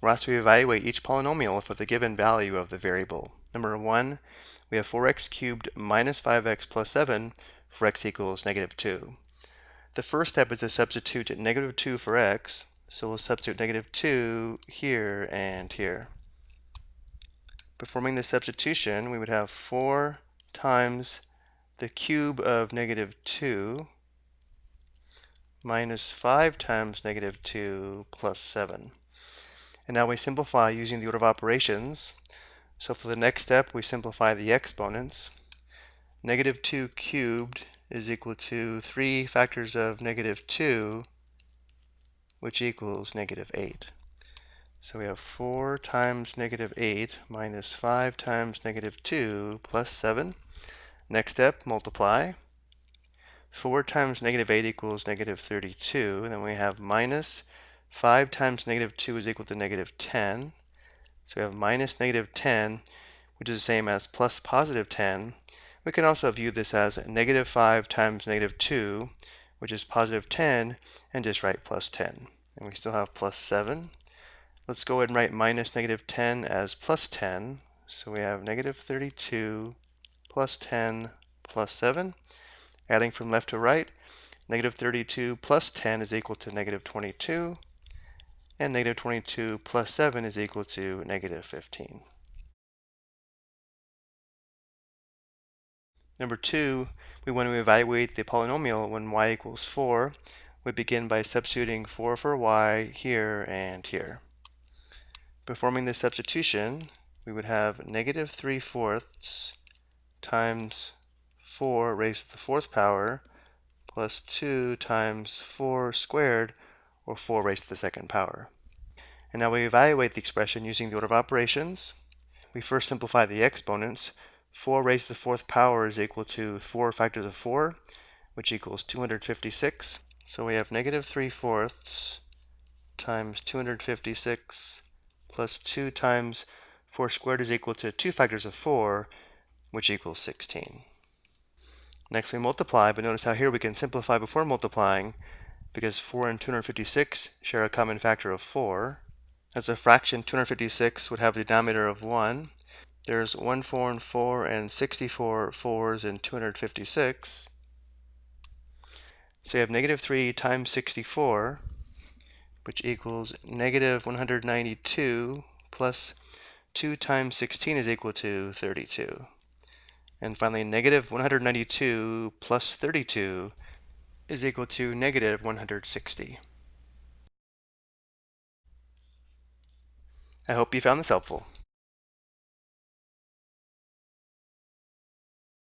we're asked to evaluate each polynomial for the given value of the variable. Number one, we have 4x cubed minus 5x plus 7 for x equals negative 2. The first step is to substitute negative 2 for x, so we'll substitute negative 2 here and here. Performing the substitution, we would have 4 times the cube of negative 2 minus 5 times negative 2 plus 7. And now we simplify using the order of operations. So for the next step, we simplify the exponents. Negative 2 cubed is equal to 3 factors of negative 2, which equals negative 8. So we have 4 times negative 8 minus 5 times negative 2 plus 7. Next step, multiply. 4 times negative 8 equals negative 32. And then we have minus 5 times negative 2 is equal to negative 10. So we have minus negative 10, which is the same as plus positive 10. We can also view this as negative 5 times negative 2, which is positive 10, and just write plus 10. And we still have plus 7. Let's go ahead and write minus negative 10 as plus 10. So we have negative 32 plus 10 plus 7. Adding from left to right, negative 32 plus 10 is equal to negative 22 and negative 22 plus 7 is equal to negative 15. Number two, we want to evaluate the polynomial when y equals 4. We begin by substituting 4 for y here and here. Performing this substitution, we would have negative 3 fourths times 4 raised to the fourth power plus 2 times 4 squared or 4 raised to the second power. And now we evaluate the expression using the order of operations. We first simplify the exponents. 4 raised to the fourth power is equal to 4 factors of 4, which equals 256. So we have negative 3 fourths times 256 plus 2 times 4 squared is equal to 2 factors of 4, which equals 16. Next we multiply, but notice how here we can simplify before multiplying because 4 and 256 share a common factor of 4. As a fraction, 256 would have a denominator of 1. There's 1 4 and 4 and 64 4s in 256. So you have negative 3 times 64, which equals negative 192 plus 2 times 16 is equal to 32. And finally, negative 192 plus 32 is equal to negative 160. I hope you found this helpful.